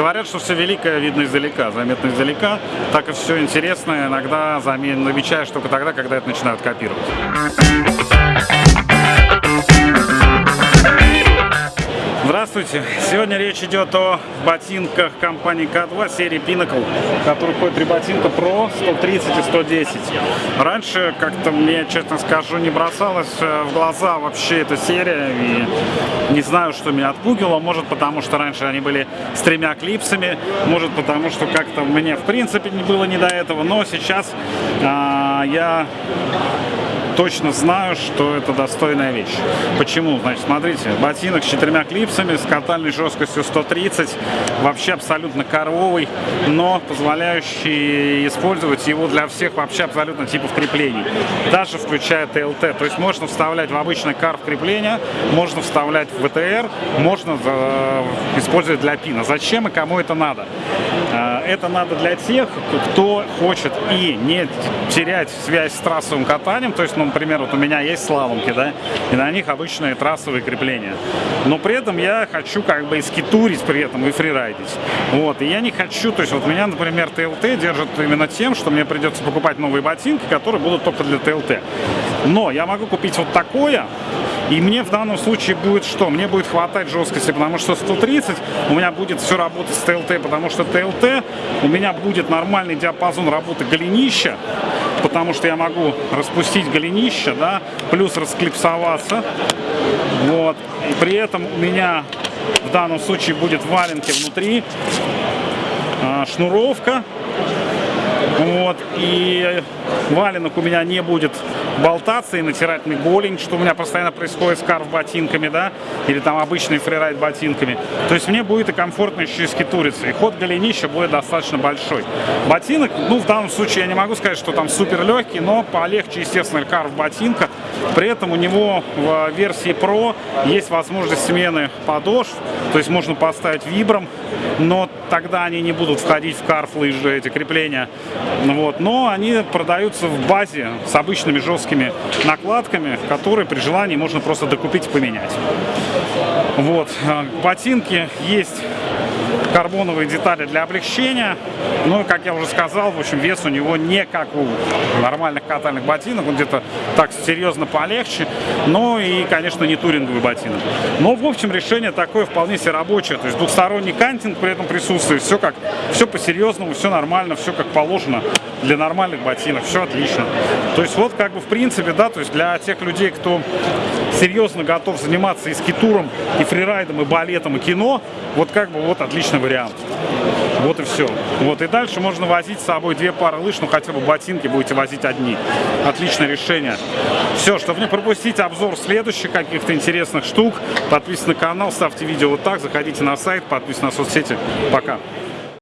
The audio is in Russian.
Говорят, что все великое видно издалека, заметно издалека. Так и все интересное иногда замечаешь только тогда, когда это начинают копировать. Здравствуйте! Сегодня речь идет о ботинках компании K2 серии Pinnacle, который входит три ботинка Pro 130 и 110. Раньше как-то мне, честно скажу, не бросалась э, в глаза вообще эта серия, и не знаю, что меня отпугило. Может, потому что раньше они были с тремя клипсами, может, потому что как-то мне в принципе не было не до этого, но сейчас а, я точно знаю, что это достойная вещь. Почему? Значит, смотрите, ботинок с четырьмя клипсами, с катальной жесткостью 130, вообще абсолютно коровый, но позволяющий использовать его для всех вообще абсолютно типов креплений, даже включая ТЛТ. То есть можно вставлять в обычный карф крепления, можно вставлять в ВТР, можно э, использовать для пина. Зачем и кому это надо? Э, это надо для тех, кто хочет и не терять связь с трассовым катанием, то есть, ну, например, вот у меня есть слаломки, да, и на них обычные трассовые крепления. Но при этом я хочу как бы и скитурить при этом, и фрирайдить. Вот, и я не хочу, то есть вот меня, например, ТЛТ держит именно тем, что мне придется покупать новые ботинки, которые будут только для ТЛТ. Но я могу купить вот такое, и мне в данном случае будет что? Мне будет хватать жесткости, потому что 130 у меня будет все работать с ТЛТ, потому что ТЛТ у меня будет нормальный диапазон работы голенища, потому что я могу распустить голенище, да, плюс расклипсоваться. Вот. И при этом у меня в данном случае будет валенки внутри, а, шнуровка вот, и валенок у меня не будет болтаться и натирать мне голень, что у меня постоянно происходит с карф ботинками, да, или там обычный фрирайд ботинками. То есть мне будет и комфортно еще и скитуриться, и ход голенища будет достаточно большой. Ботинок, ну, в данном случае я не могу сказать, что там супер легкий, но полегче, естественно, карф ботинка. При этом у него в версии Pro есть возможность смены подошв, то есть можно поставить вибром, но тогда они не будут входить в карф лыжи, эти крепления. Вот. Но они продаются в базе с обычными жесткими накладками, которые при желании можно просто докупить и поменять. Вот. А, ботинки есть карбоновые детали для облегчения. Ну, как я уже сказал, в общем, вес у него не как у нормальных катальных ботинок, он где-то так серьезно полегче, но и, конечно, не туринговый ботинок. Но, в общем, решение такое вполне себе рабочее, то есть двухсторонний кантинг при этом присутствует, все как, все по-серьезному, все нормально, все как положено для нормальных ботинок, все отлично. То есть вот как бы в принципе, да, то есть для тех людей, кто серьезно готов заниматься и скитуром, и фрирайдом, и балетом, и кино, вот как бы вот отличный вариант. Вот и все. Вот и дальше можно возить с собой две пары лыж, ну хотя бы ботинки будете возить одни. Отличное решение. Все, чтобы не пропустить обзор следующих каких-то интересных штук, подписывайтесь на канал, ставьте видео вот так, заходите на сайт, подписывайтесь на соцсети. Пока.